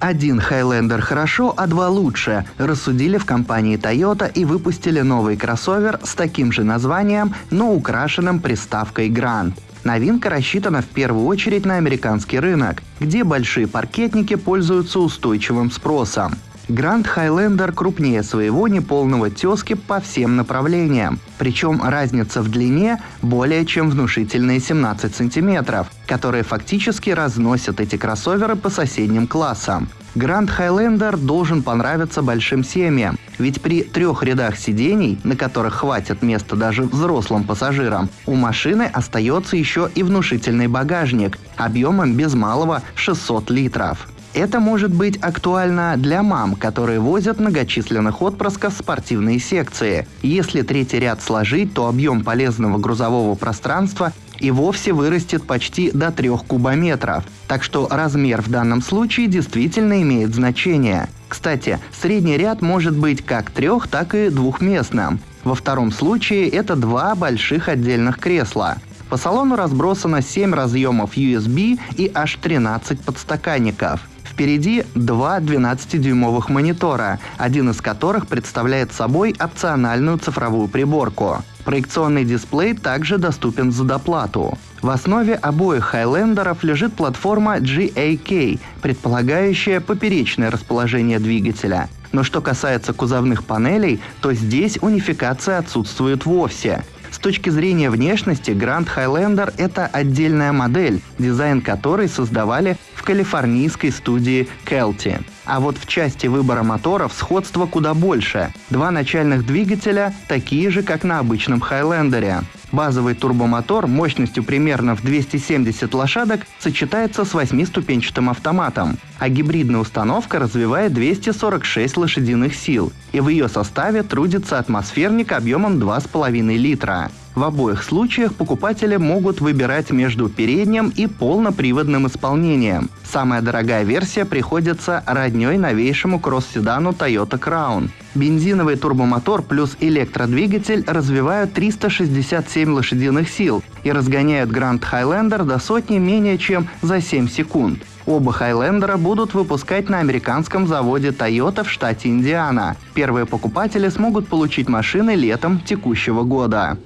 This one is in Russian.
Один Highlander хорошо, а два лучше, рассудили в компании Toyota и выпустили новый кроссовер с таким же названием, но украшенным приставкой Grand. Новинка рассчитана в первую очередь на американский рынок, где большие паркетники пользуются устойчивым спросом. Grand Highlander крупнее своего неполного тески по всем направлениям. Причем разница в длине более чем внушительные 17 сантиметров, которые фактически разносят эти кроссоверы по соседним классам. Grand Highlander должен понравиться большим семьям, ведь при трех рядах сидений, на которых хватит места даже взрослым пассажирам, у машины остается еще и внушительный багажник объемом без малого 600 литров. Это может быть актуально для мам, которые возят многочисленных отпрысков в спортивные секции. Если третий ряд сложить, то объем полезного грузового пространства и вовсе вырастет почти до 3 кубометров. Так что размер в данном случае действительно имеет значение. Кстати, средний ряд может быть как трех, так и двухместным. Во втором случае это два больших отдельных кресла. По салону разбросано 7 разъемов USB и аж 13 подстаканников. Впереди два 12-дюймовых монитора, один из которых представляет собой опциональную цифровую приборку. Проекционный дисплей также доступен за доплату. В основе обоих Хайлендеров лежит платформа GAK, предполагающая поперечное расположение двигателя. Но что касается кузовных панелей, то здесь унификация отсутствует вовсе. Точки зрения внешности, Grand Highlander — это отдельная модель, дизайн которой создавали в калифорнийской студии Kelty. А вот в части выбора моторов сходство куда больше. Два начальных двигателя такие же, как на обычном Highlander. Базовый турбомотор мощностью примерно в 270 лошадок сочетается с восьмиступенчатым автоматом, а гибридная установка развивает 246 лошадиных сил, и в ее составе трудится атмосферник объемом 2,5 литра. В обоих случаях покупатели могут выбирать между передним и полноприводным исполнением. Самая дорогая версия приходится родней новейшему кросс-седану Toyota Crown. Бензиновый турбомотор плюс электродвигатель развивают 367 лошадиных сил и разгоняют Grand Highlander до сотни менее чем за 7 секунд. Оба Хайлендера будут выпускать на американском заводе Toyota в штате Индиана. Первые покупатели смогут получить машины летом текущего года.